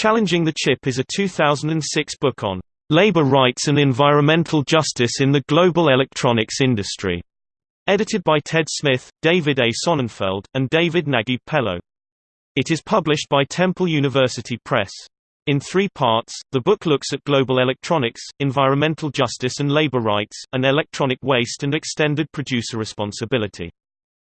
Challenging the Chip is a 2006 book on labor rights and environmental justice in the global electronics industry. Edited by Ted Smith, David A. Sonnenfeld, and David Naguib Pellow. It is published by Temple University Press. In three parts, the book looks at global electronics, environmental justice and labor rights, and electronic waste and extended producer responsibility.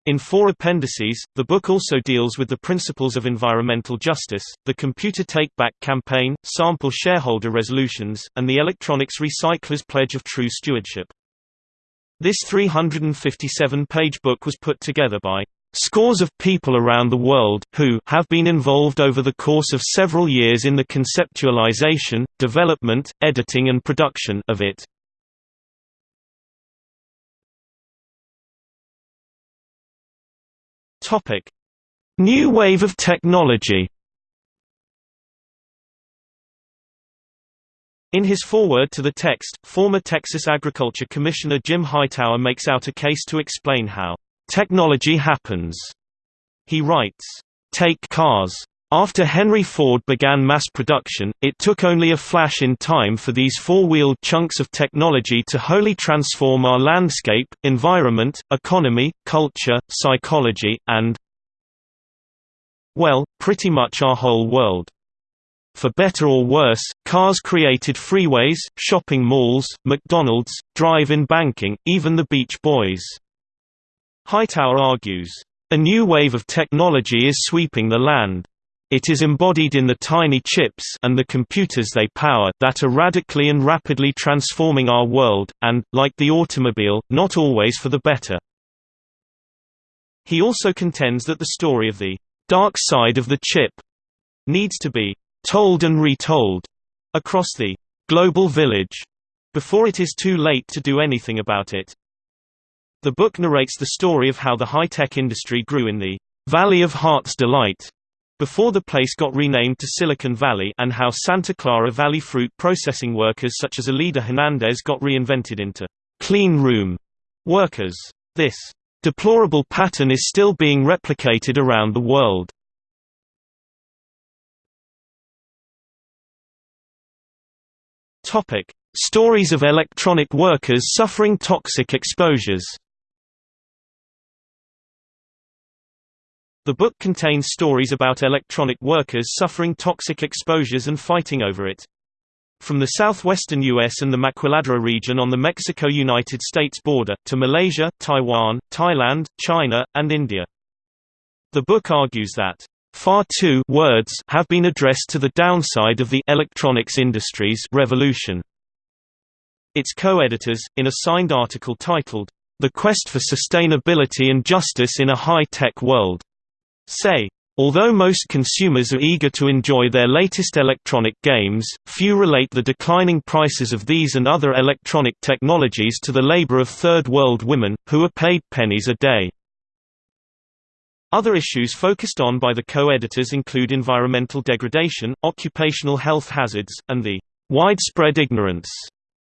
In four appendices, the book also deals with the principles of environmental justice, the Computer Take-Back campaign, sample shareholder resolutions, and the Electronics Recyclers Pledge of True Stewardship. This 357-page book was put together by scores of people around the world, who have been involved over the course of several years in the conceptualization, development, editing and production of it. Topic: New wave of technology. In his foreword to the text, former Texas Agriculture Commissioner Jim Hightower makes out a case to explain how technology happens. He writes, Take cars. After Henry Ford began mass production, it took only a flash in time for these four-wheeled chunks of technology to wholly transform our landscape, environment, economy, culture, psychology, and well, pretty much our whole world. For better or worse, cars created freeways, shopping malls, McDonald's, drive-in banking, even the Beach Boys. Hightower argues, "...a new wave of technology is sweeping the land. It is embodied in the tiny chips and the computers they power that are radically and rapidly transforming our world, and, like the automobile, not always for the better. He also contends that the story of the dark side of the chip needs to be told and retold across the global village before it is too late to do anything about it. The book narrates the story of how the high-tech industry grew in the Valley of Heart's Delight before the place got renamed to Silicon Valley and how Santa Clara Valley fruit processing workers such as Alida Hernandez got reinvented into clean room workers. This deplorable pattern is still being replicated around the world. Topic: Stories of electronic workers suffering toxic exposures. The book contains stories about electronic workers suffering toxic exposures and fighting over it. From the southwestern U.S. and the Maquiladora region on the Mexico-United States border, to Malaysia, Taiwan, Thailand, China, and India. The book argues that far too words have been addressed to the downside of the electronics industry's revolution. Its co-editors, in a signed article titled, The Quest for Sustainability and Justice in a High-Tech World, say, Although most consumers are eager to enjoy their latest electronic games, few relate the declining prices of these and other electronic technologies to the labor of Third World women, who are paid pennies a day. Other issues focused on by the co-editors include environmental degradation, occupational health hazards, and the widespread ignorance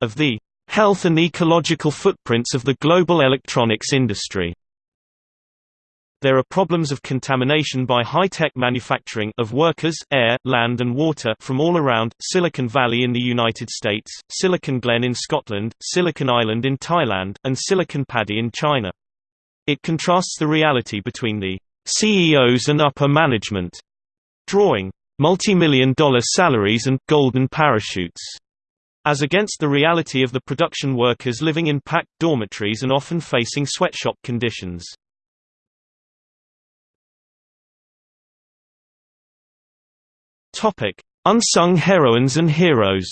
of the health and ecological footprints of the global electronics industry. There are problems of contamination by high-tech manufacturing of workers, air, land and water from all around, Silicon Valley in the United States, Silicon Glen in Scotland, Silicon Island in Thailand, and Silicon Paddy in China. It contrasts the reality between the CEOs and upper management, drawing multi-million dollar salaries and golden parachutes, as against the reality of the production workers living in packed dormitories and often facing sweatshop conditions. Topic: Unsung heroines and heroes.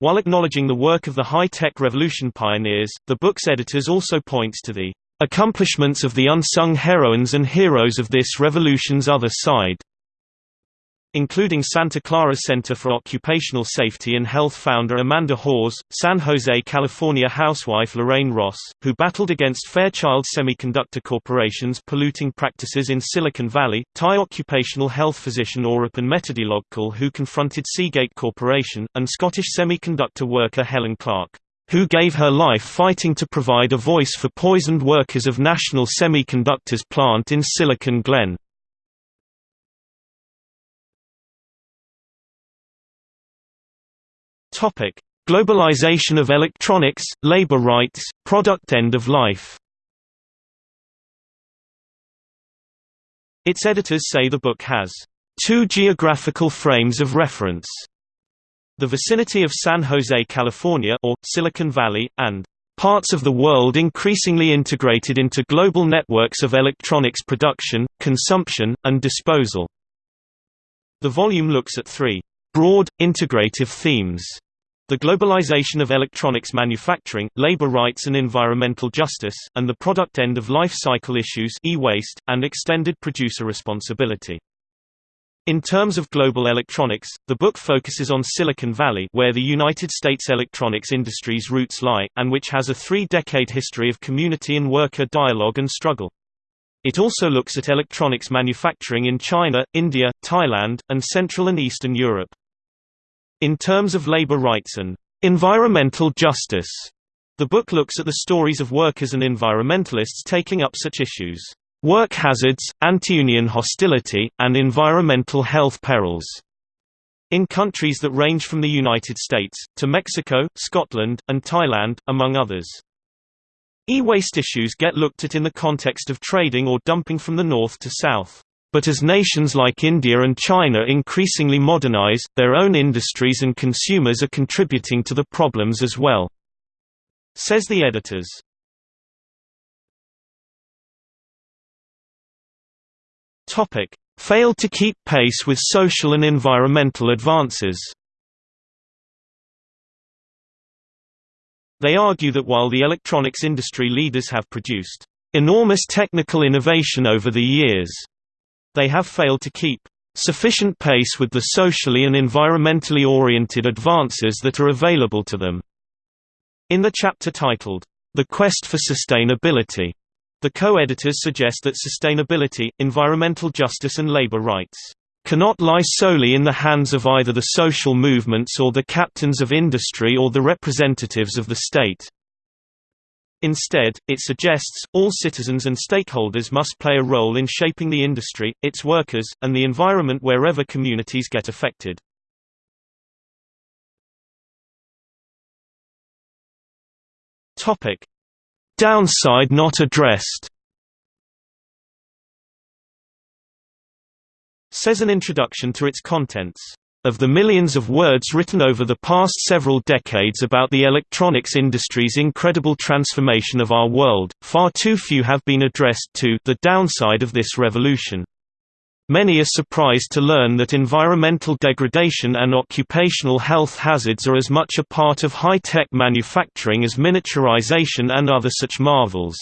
While acknowledging the work of the high-tech revolution pioneers, the book's editors also points to the accomplishments of the unsung heroines and heroes of this revolution's other side including Santa Clara Center for Occupational Safety and Health founder Amanda Hawes, San Jose, California housewife Lorraine Ross, who battled against Fairchild Semiconductor Corporation's polluting practices in Silicon Valley, Thai occupational health physician Oraphan Methodilogkul who confronted Seagate Corporation, and Scottish semiconductor worker Helen Clark, who gave her life fighting to provide a voice for poisoned workers of National Semiconductors plant in Silicon Glen. Topic: Globalization of electronics, labor rights, product end of life. Its editors say the book has two geographical frames of reference. The vicinity of San Jose, California or Silicon Valley and parts of the world increasingly integrated into global networks of electronics production, consumption, and disposal. The volume looks at three broad, integrative themes the globalization of electronics manufacturing, labor rights and environmental justice, and the product end of life cycle issues e-waste, and extended producer responsibility. In terms of global electronics, the book focuses on Silicon Valley where the United States electronics industry's roots lie, and which has a three-decade history of community and worker dialogue and struggle. It also looks at electronics manufacturing in China, India, Thailand, and Central and Eastern Europe. In terms of labor rights and environmental justice, the book looks at the stories of workers and environmentalists taking up such issues, work hazards, anti-union hostility, and environmental health perils, in countries that range from the United States, to Mexico, Scotland, and Thailand, among others. E-waste issues get looked at in the context of trading or dumping from the north to south. But as nations like India and China increasingly modernize, their own industries and consumers are contributing to the problems as well. Says the editors. Topic: Failed to keep pace with social and environmental advances. They argue that while the electronics industry leaders have produced enormous technical innovation over the years, they have failed to keep sufficient pace with the socially and environmentally oriented advances that are available to them. In the chapter titled, The Quest for Sustainability, the co-editors suggest that sustainability, environmental justice and labor rights cannot lie solely in the hands of either the social movements or the captains of industry or the representatives of the state. Instead, it suggests, all citizens and stakeholders must play a role in shaping the industry, its workers, and the environment wherever communities get affected. Downside not addressed. Says an introduction to its contents of the millions of words written over the past several decades about the electronics industry's incredible transformation of our world, far too few have been addressed to the downside of this revolution. Many are surprised to learn that environmental degradation and occupational health hazards are as much a part of high-tech manufacturing as miniaturization and other such marvels.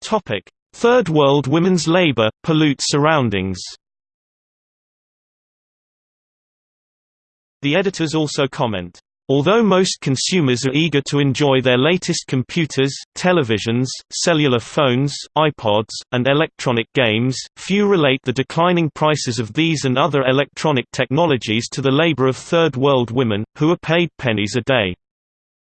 Topic: Third World women's labor, pollute surroundings The editors also comment, Although most consumers are eager to enjoy their latest computers, televisions, cellular phones, iPods, and electronic games, few relate the declining prices of these and other electronic technologies to the labor of Third World women, who are paid pennies a day.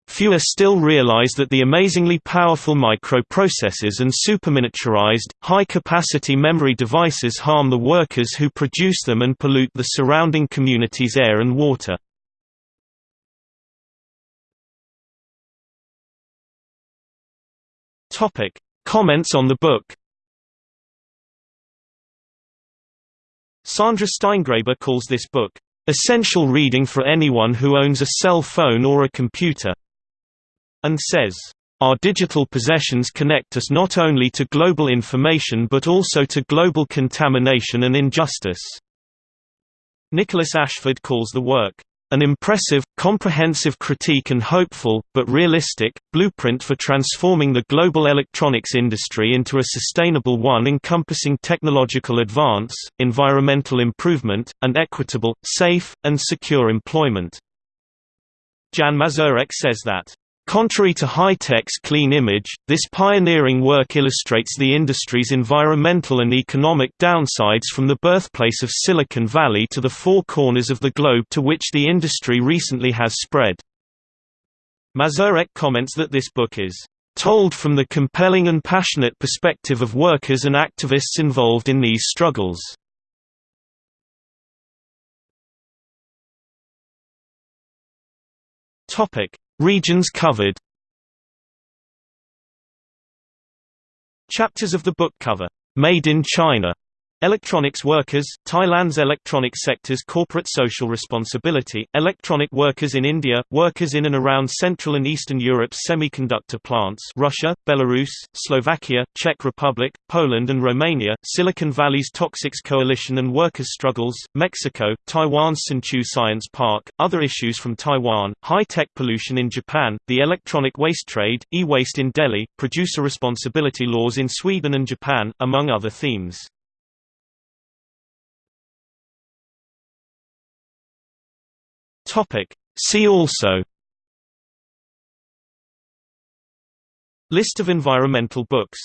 Fewer still realize that the amazingly powerful microprocessors and superminiaturized, high-capacity memory devices harm the workers who produce them and pollute the surrounding community's air and water. Comments on the book Sandra Steingraber calls this book, "...essential reading for anyone who owns a cell phone or a computer." And says, our digital possessions connect us not only to global information but also to global contamination and injustice. Nicholas Ashford calls the work, an impressive, comprehensive critique and hopeful, but realistic, blueprint for transforming the global electronics industry into a sustainable one encompassing technological advance, environmental improvement, and equitable, safe, and secure employment. Jan Mazurek says that Contrary to high tech's clean image, this pioneering work illustrates the industry's environmental and economic downsides from the birthplace of Silicon Valley to the four corners of the globe to which the industry recently has spread. Mazurek comments that this book is told from the compelling and passionate perspective of workers and activists involved in these struggles. Topic: Regions covered. Chapters of the book cover Made in China Electronics workers, Thailand's electronic sector's corporate social responsibility, electronic workers in India, workers in and around Central and Eastern Europe's semiconductor plants Russia, Belarus, Slovakia, Czech Republic, Poland and Romania, Silicon Valley's Toxics Coalition and workers' struggles, Mexico, Taiwan's Hsinchu Science Park, other issues from Taiwan, high-tech pollution in Japan, the electronic waste trade, e-waste in Delhi, producer responsibility laws in Sweden and Japan, among other themes. Topic. See also List of environmental books